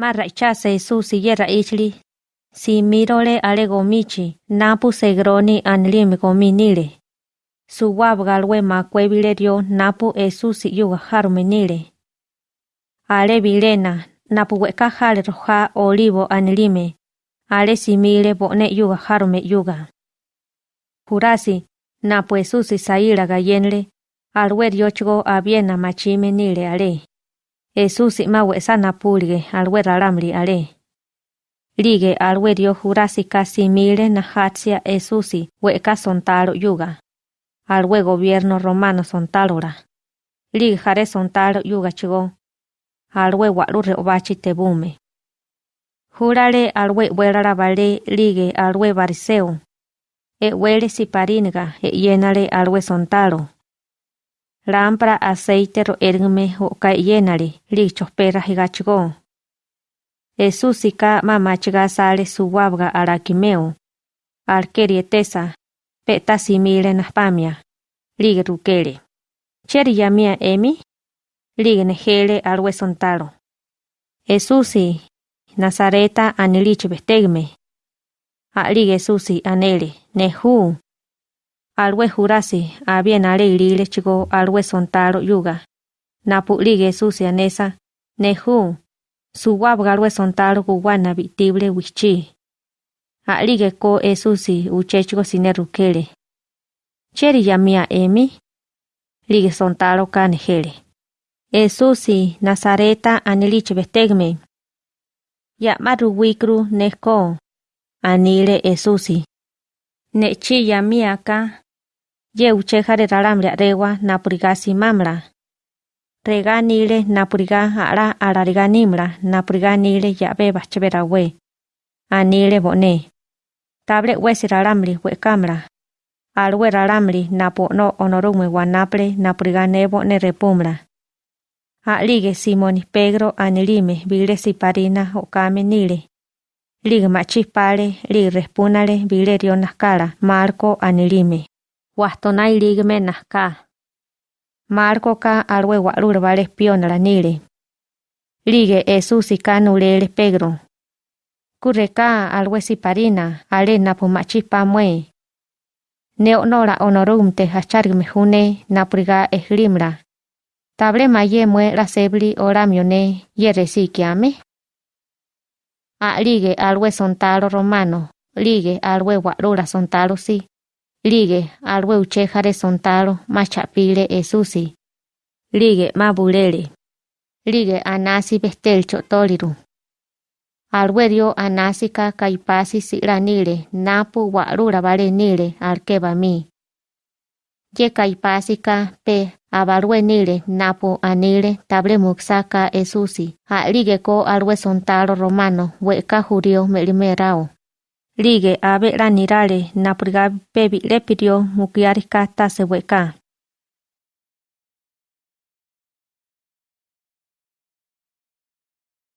Marra ichase su sillera ichli. Si mirole gomichi, napu segroni anlim gominile. Su wab galwe ma kwebilerio napu esu si yuga harumenile. Ale bilena, napu weka jale roja olivo anlime. Ale si mire yuga harume yuga. Kurasi, napu esu si gayenle, alwe diochgo abiena machime nile ale. Jesús ma wesa napulige alwe ralamli ale. Lige alwe dio jurasi casi mile na hatsia Jesús weka sontalo yuga. Alwe gobierno romano sontalora. Lige jare sontalo yuga chigo. Alwe walu reobachi tebume. Jurale alwe welara vale lige alwe bariseo. E wele siparinga e yenale alwe sontalo. Lámpara aceite ro ergme o ka yenale lichos perra higachigo. Esusika mamachiga sale suwabga arakimeo. Arkerietesa, peta simile naspamia. Lige rukele. Cheri yamia emi? Lige nejele alwe sontalo. Esusi, Nazareta anilich bestegme. Alige Susi anele, nehu. Alwe jurasi, abien ale irile chigo alwe sontalo yuga. Napu lige Susi anesa, nehu. Suwab galwe sontalo guwana victible wichi. Alige ko esusi uchechigo sinerukele. Cheri yamia emi? Lige sontalo kanejele. Esusi, Nazareta anilich bestegme. Ya maru wikru neko. Anile esusi. Nechi ya miaka. Ye uchejare ralamre rewa napurigasi mamra. Rega nile napuriga ara arariga nimra napuriga nile ya beba chevera we. Anile bone. Table wesi ralamri we kamra. Alwe ralamri napo no onorume wanaple napuriga nebo ne repumra. Alige Simoni Pedro anilime vile siparina okame nile. Lig machispale, lig respunale vilerio nascala, Marco anilime. Wastonai ligme nasca. Marco ka alwe walur vale espionala nile. Lige Jesús y canulele Pedro. Curreca alwe siparina, ale napu machispa mue. Neonora honorumte hachargme june napriga eslimra. Table maye mue la sebli oramione yere sikiame. A ligue alwe sontalo romano, ligue alwe warura sontalo si, ligue alwe uchejare sontalo machapile esusi, ligue mabulele, ligue anasi bestel chotoliru. Alwe dio anasika kaipasi siranile napu warura vale nile arkeba mi. Ye kaipasika pe abarwe nile napo anile table muxaka esusi a ligue ko alwe sontalo romano weka jurio melimerao. Ligue abe ranirale napriga pebi lepirio mukiarika tase weka.